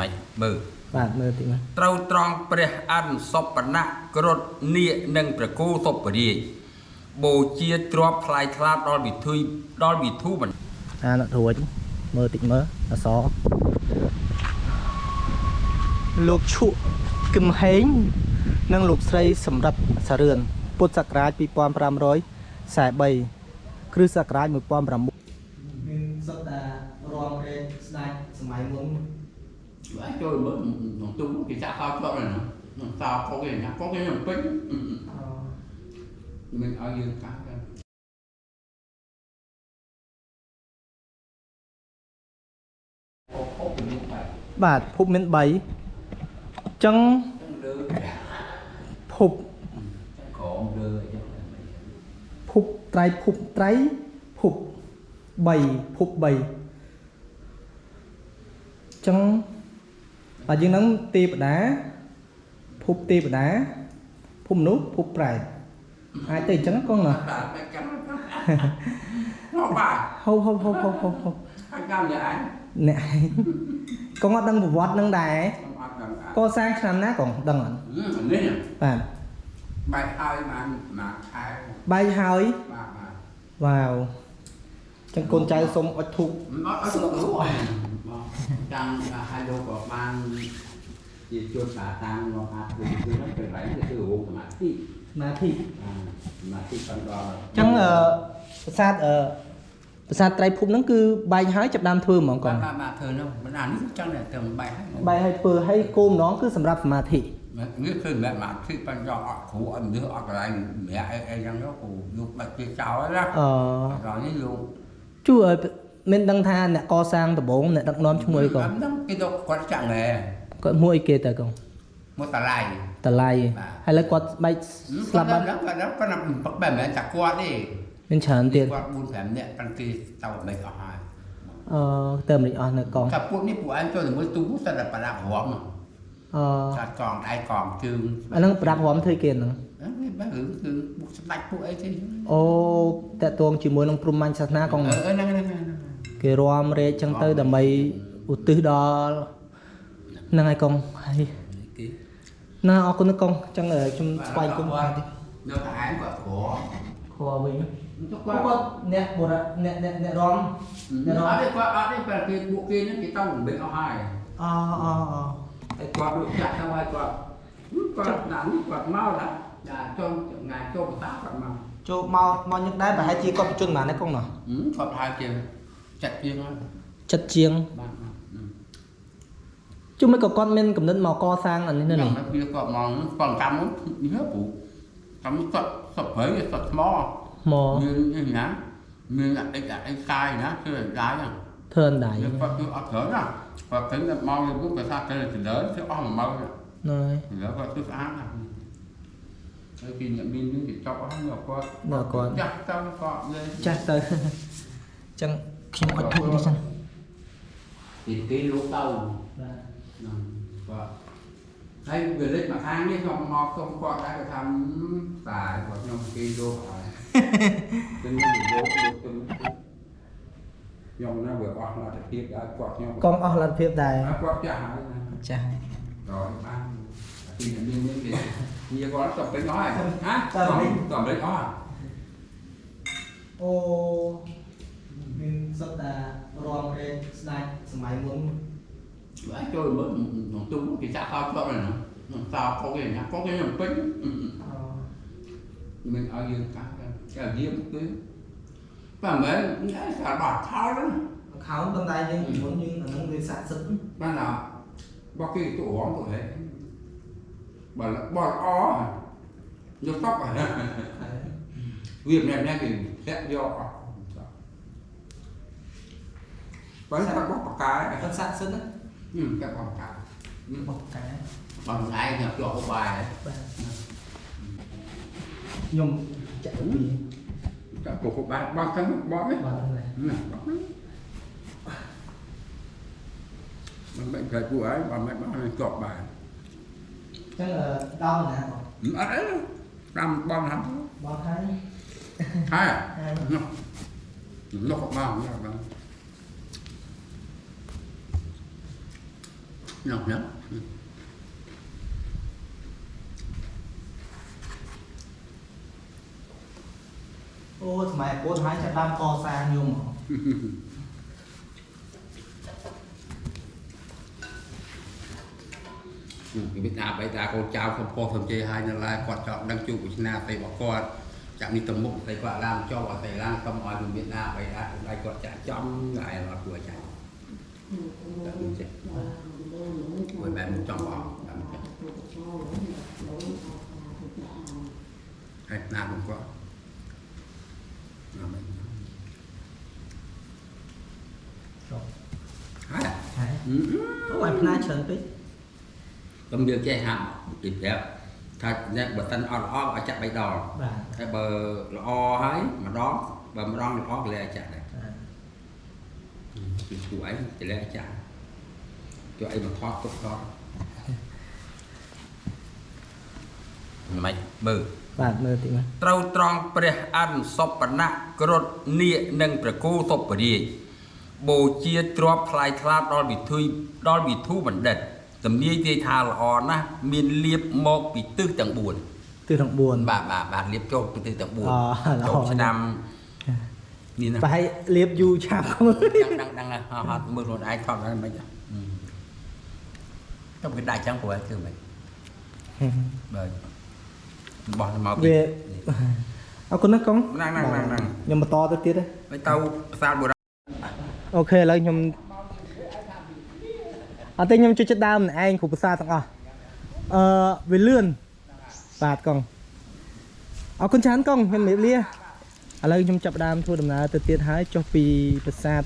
មិនមើលបាទមើលតិចមើលត្រូវត្រង់ព្រះអនុសពណៈក្រត់នាគនិងព្រះគោសុពរាជបូជាទ្របថ្លៃថ្លាដល់វិធីដល់វិធុមិនអានោះរួចមើលតិចមើលអសលោកឈក់គឹមហេង និងលោកស្រីសម្រាប់សារឿនពុទ្ធសករាជ2543គ្រិស្តសករាជ1900មានសុទ្ធតែរំរែកស្ដេចសម័យមុន Đấy, chơi mới nó tung cái xã khao cho này nó nó sao có cái nhà có cái nhà pính mình ở dương cá cái បាទភពមាន3អញ្ចឹង đưa ភព cổ đưa ភពត្រៃភពត្រៃភព3ភព3អញ្ចឹង បាទយើងនឹងទេវតាភពទេវតាភពមនុស្សភពប្រែតអាចទៅអញ្ចឹងកងណា đã mẹ cắm nó bà ហូបហូបហូបហូបហូបហូប hai cam nhà anh អ្នកឯងកងអត់ដឹងប្រវត្តិនឹងដែរ không ăn gần កសាងឆ្នាំណាកងដឹងអត់ ừ nên là បាទ bài hai mà mà khai បាយហើយ mà mà វ៉ាវអញ្ចឹងកូនចៅសុំអុជធូប nó ở chỗ đúng rồi đang là hai đôi của ban gì chuột bà tăng nó hạt từ từ nó phải lấy từ từ vùng mà thi សមាធិ à mà thi phần đo អញ្ចឹងអឺប្រាសាទអឺប្រាសាទត្រៃភពហ្នឹងគឺបែកហើយចាប់ដើមធ្វើហ្មងកង bà bà thường đâu mình ăn nước trong này thường bài hết បែកហើយធ្វើហើយគោម្ដងគឺសម្រាប់សមាធិ nước khi mẹ mà thi phần đo ở khu ở nước ở cái này mẹ em em trong đó cụ dục bạch kia cháu ấy đó អឺ rồi như luôn ជួអឺ មានដឹងថាអ្នកកសាងដំបងអ្នកដឹកនាំឈ្មោះអីកង lắm lắm cái đâu quan trọng này គាត់មួយអីគេតើកង một tà lai តឡៃហើយលើគាត់បែកស្លាប់បាត់ đó cái đó có nằm bắt bè mẹ chặt qua đi មានច្រើនទៀត qua buôn phèm nè căn kia tàu mình ở hai អឺទៅមិនអស់នៅកង cặp buôn ní của anh cho thì mới tú sao là bà đạp hỏng អឺ chặt còn ai còn chương អាហ្នឹងប្រាប់រំធ្វើគេហ្នឹង bác hưởng từ buộc sắp đạch buộc ấy chứ អូតកតងជាមួយនឹងព្រំមាញ់សាសនាកង ờ ờ, năng năng năng គេរំរែកចឹងទៅដើម្បីឧទ្ទិសដល់ហ្នឹងហើយកងហើយ cái ណាអរគុណណាកងចឹងអឺខ្ញុំស្វែងគុំខាងតិច nó thải của của ខួវិញ nó គាត់ qua អ្នកបុរៈអ្នកអ្នកអ្នករំ nó ở đây qua ở đây là cái bộ kia nó cái tao cũng bên ở hai អអអ cái qua đội chặt tao hai qua qua nắn qua mau đã đã cho ngày cho một tá qua mau ចូលមកមកញឹកដែរប្រហែលជាគាត់បញ្ជនបានណាកងណោះ ừ qua hai kia chặt kia nó ចិត្តជាង bạn ừ ជុំមិនក៏គាត់មានកំណត់មកកសាងអានេះនៅនេះ nó kia còn mòn còn cắm nhớ phụ cắm sập sập phế sập mò មក như như nhá như là cái là cái sai nhá chứ là cái nhá ធ្វើអណ្ដាយ nhưng mà cứ ở thở nè và tính là mau như bước cái sao cái là chỉ lớn chứ ông mà mau nè ណយ thì lớn và cứ ám nè Cái kỷ niệm min những cái cho có nhiều con ដល់គាត់ chắc trong con lên ចាស់ទៅចឹងខ្ញុំអត់ធូបនេះចឹង khi mà bật đi xem thì cái lúc đầu đây vừa lấy mặt hàng đi không mọc không có đã được thăm tại của nhóm kia đô hỏi nên mình đô nhóm nó vừa quạt là thiệt đã quạt nhóm con ở lần phiếp tài quạt chả chả rồi ăn thì mình mình mình như nó tập cái nói à? dạ. hả? Tập đấy nói ô សុទ្ធតែរំរែកស្ដេចសម័យមុន Đấy, chơi mới nó tung cái xác sao cho này nó nó sao có cái nhà có cái nhà pính Ừ, ừ. អ mình ở dương cá cái là diêm cái và mấy cái cả bà thao đó ខោប៉ុន្តែយើងពីមុនយើងអានឹងវាស័ក្តិសិទ្ធិ ban nào bao cái tụ óng của thế bà là bà là ó à nhớ tóc à việc này nha thì sẽ do Vẫn các bóc bạc cái គាត់ស័ក្តិសិទ្ធិណា ừ các bóc cái ừ. បោះកែ bằng ai nhập cho cái bài đấy បាទខ្ញុំចាក់ពី các cổ của bạn bao tháng bó đấy បាទហ្នឹងដែរ Ừ, bó đấy bằng bệnh thời của ấy bằng bệnh bằng bệnh cọp bài ចឹងដល់ណាបង ừ, ấy làm bom lắm បោះហើយ hai à ហើយ nó nó có bao nó có bao Nọc lắm. អូសម័យពុទ្ធហើយចាប់ដើមកសាងយំពីវិតាបៃតាកូនចៅកំពោះសំជ័យហើយនៅឡើយគាត់ចង់ដឹងជួបវិជ្ជាស្អីរបស់គាត់ចាក់នេះទៅមុខស្អីគាត់ឡើងចុះអត់ស្អីឡើងសុំឲ្យវិតាបៃតាដៃគាត់ចាក់ចំហើយអត់គួរចាក់តែមិនចេះ មួយបែបមិនចង់បងតែមិនចេះហើយណាមកគាត់ណាមិនចុះហើយហើយអឺអូអាផ្នាច្រើនពេកខ្ញុំយើងចេះហាត់ពីប្រាប់ថាអ្នកបើសិនអត់ល្អឲ្យចាក់3ដងបាទហើយបើល្អហើ យម្ដងបើម្ដងល្អក៏លែចាក់ដែរពីគួរអីទៅលែចាក់ជួយអីមកថតទុកដល់មិនមើបាទមើលតិចមើលត្រូវត្រង់ព្រះអនុសពណៈក្រត់នាគនិងប្រគូសុពរាជបូជាទ្របថ្លៃថ្លាដល់វិធុយដល់វិធុបណ្ឌិតទំនាយទាយថាល្អណាស់មានលៀបមកពីទិសទាំង4ទិសទាំង4បាទបាទបាទលៀបចូលពីទិសទាំងអូ4ល្អចូលឆ្នាំនេះណាប្រហែលលៀបយូរឆាប់មើលដឹងដឹងដឹងហើយហត់មើលខ្លួនឯងថតហើយមិន ទៅគេដាក់ចឹងព្រោះគឺមិនបាទបោះមកវាអរគុណណាស់កុងហ្នឹងហ្នឹងហ្នឹងហ្នឹងខ្ញុំបន្តទៅទៀតទេហើយទៅផ្សារបុរាណអូខេឥឡូវខ្ញុំអត់ទេខ្ញុំជួយចិត្តដើមម្នាក់ឯងគ្រូភាសាទាំងអស់អឺវាលឿនបាទកុងអរគុណច្រើនកុងខ្ញុំជម្រាបលាឥឡូវខ្ញុំចាប់ផ្ដើមធ្វើដំណើរទៅទៀតហើយចុះពីប្រាសាទ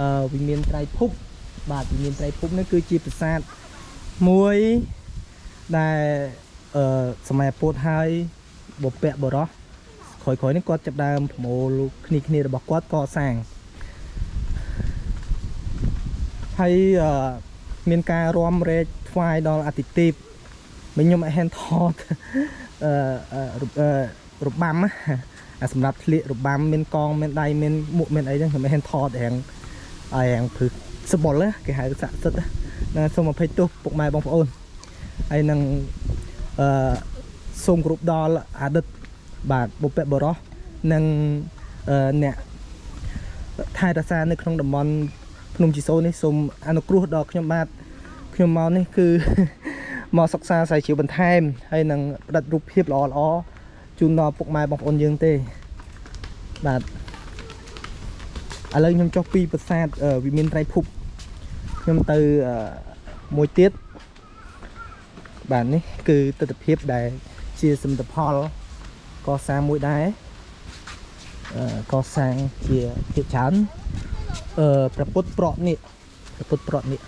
អឺវិមានត្រៃភពបាទវិមានត្រៃភពនេះគឺជាប្រាសាទ មួយដែលអឺសម័យពុទ្ធហើយបពៈបរោះក្រោយៗនេះគាត់ចាប់ផ្ដើមប្រមូលគ្នាគ្នារបស់គាត់កសាងហើយអឺមានការរំរែកថ្វាយដល់អតិទេពមិញខ្ញុំអត់ហ៊ានថតអឺអឺរអឺរបាំណាអាសម្រាប់ធ្លាករបាំមានកងមានដៃមានមុខមានអីចឹងខ្ញុំអត់ហ៊ានថតរៀងឲ្យរៀងព្រឹកសបុលណាគេហៅស័ក្តិសិទ្ធិណា សូមអភ័យទោសពុកម៉ែបងប្អូនហើយនឹងអឺសូមគោរពដល់អតីតបាទបុព្វបុរសនិងអឺអ្នកថែរក្សានៅក្នុងតំបន់ភ្នំជីសូរនេះសូមអនុគ្រោះដល់ខ្ញុំបាទខ្ញុំមកនេះគឺមកសិក្សាស្រាវជ្រាវបន្ថែមហើយនឹងផ្តិតរូបភាពល្អល្អៗជូនដល់ពុកម៉ែបងប្អូនយើងទេបាទឥឡូវខ្ញុំចុះពីប្រាសាទអឺវិមានត្រៃភព ខ្ញុំទៅអឺមួយទៀតបាទនេះគឺទស្សនភាពដែលជាសមិទ្ធផលកសាងមួយដែរអឺកសាងជាភាគច្រើនអឺព្រះពុទ្ធប្រក់នេះព្រះពុទ្ធប្រក់នេះ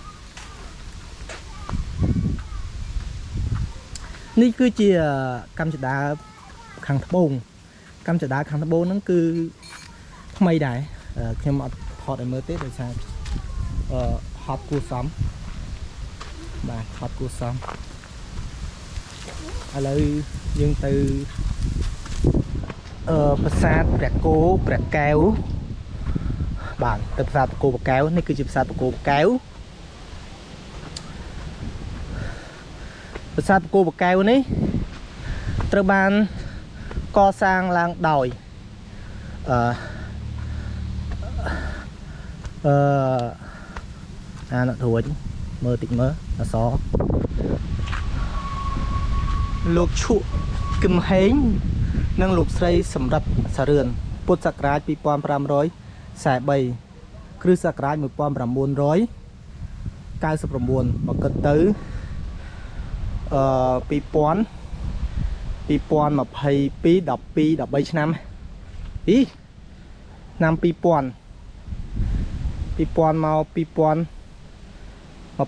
នេះគឺជាកម្មចដាខាងត្បូងកម្មចដាខាងត្បូងហ្នឹងគឺថ្មីដែរអឺខ្ញុំអត់ថតឲ្យមើលទេដោយសារអឺ ហត់គួរសមបាទហត់គួរសមឥឡូវយើងទៅអឺប្រាសាទព្រះគោព្រះកែវបាទទៅប្រាសាទបកោបកែវនេះគឺជាប្រាសាទបកោបកែវប្រាសាទបកោបកែវនេះត្រូវបានកសាងឡើងដោយអឺអឺ អានអត់រួចមើលតិចមើលអសលោកឈក់គឹមហេងនិងលោកស្រីសម្រាប់សារឿនពុទ្ធសករាជ2500 43គ្រិស្តសករាជ1999មកគិតទៅអឺ2000 2022 12 13ឆ្នាំអីឆ្នាំ2000 2000មក 2022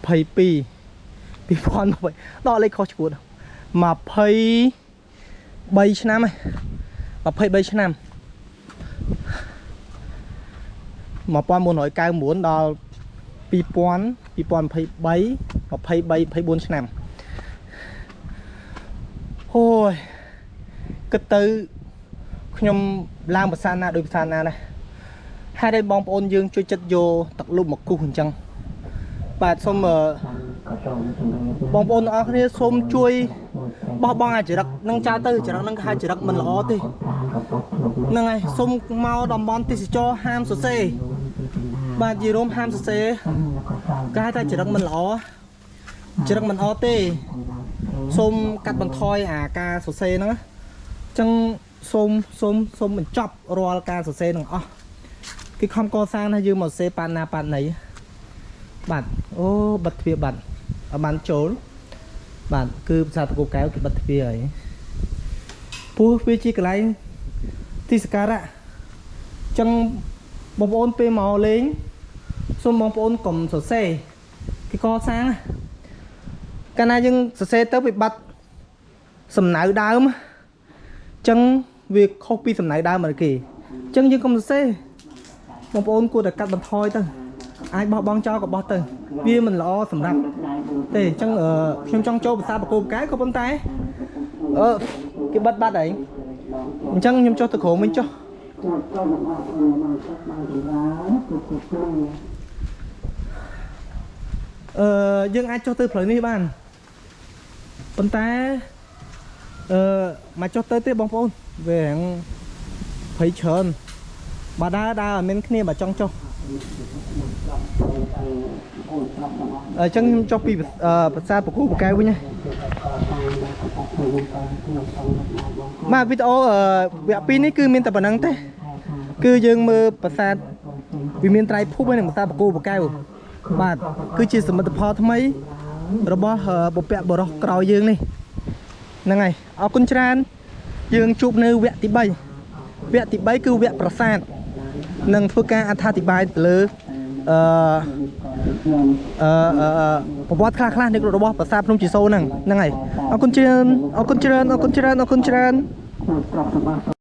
2020ដកលេខខុសឈួត23ឆ្នាំហ៎23ឆ្នាំ1999ដល់2000 2023 23 24ឆ្នាំអូយគិតទៅខ្ញុំឡើងភាសាណាដោយភាសាណាដែរហេតុអីបងប្អូនយើងជួយចិត្តយកទឹកលុបមកគូសអញ្ចឹង បាទសូមអឺបងប្អូនទាំងអស់គ្នាសូមជួយបោះបង់អាចរិតនឹងចោលទៅចរិតនឹងគេហៅចរិតមិនល្អទេហ្នឹងហើយសូមមកតំបន់ទេសចរហាមសរសេរបាទយីរោមហាមសរសេរគេហៅថាចរិតមិនល្អចរិតមិនល្អទេសូមកាត់បន្ថយអាការសរសេរហ្នឹងណាអញ្ចឹងសូមសូមសូមបញ្ចប់រាល់ការសរសេរទាំងអស់គឺខំកសាងថាយើងមកសរសេរប៉ាណាប៉ាណី បាទអូបិទទ្វារបាត់អត់បានចូលបាទគឺភាសាតកូកែវគេបិទទ្វារហើយពោះវាជាកន្លែងទីសក្ការៈអញ្ចឹងបងប្អូនពេលមកលេងសូមបងប្អូនកុំសរសេរគេកសាងណាកាលណាយើងសរសេរទៅវាបាត់សំណៅដើមអញ្ចឹងវាខុសពីសំណៅដើមរបស់គេអញ្ចឹងយើងកុំសរសេរបងប្អូនគួរតែកាត់បន្ថយទៅ អាចបោះបង់ចោលក៏បោះទៅ វាមិនល្អសម្រាប់ទេអញ្ចឹងអឺខ្ញុំចង់ចូលភាសាបកគោបកែក៏ប៉ុន្តែអឺគេបិទបាត់ហើយអញ្ចឹងខ្ញុំចុះទៅក្រោមវិញចុះអឺយើងអាចចុះទៅផ្លូវនេះបានប៉ុន្តែអឺមកចុះទៅទេបងប្អូនវារាំងភ័យច្រើនបើដើរដើរអត់មានគ្នាបើចង់ចុះ អញ្ចឹងខ្ញុំចុះពីអឺប្រាសាទបកគូបកែវវិញណាបាទវីដេអូអឺវគ្គ2នេះគឺមានតែប៉ុណ្្នឹងទេគឺយើងមើលប្រាសាទវាមានត្រៃភពហើយនិងប្រាសាទបកគូបកែវបាទគឺជាសមិទ្ធផលថ្មី របស់អឺបុព្វបុរសក្រោយយើងនេះហ្នឹងហើយអរគុណច្រើន យើងជួបនៅវគ្គទី3វគ្គទី3គឺវគ្គប្រាសាទ នឹងធ្វើការអត្ថាធិប្បាយទៅលើអឺអឺអឺប្រវត្តិខ្លះខ្លះៗនៃរបស់ប្រាសាទភ្នំជីសូរហ្នឹងហ្នឹងហើយអរគុណច្រើនអរគុណច្រើនអរគុណច្រើនអរគុណច្រើន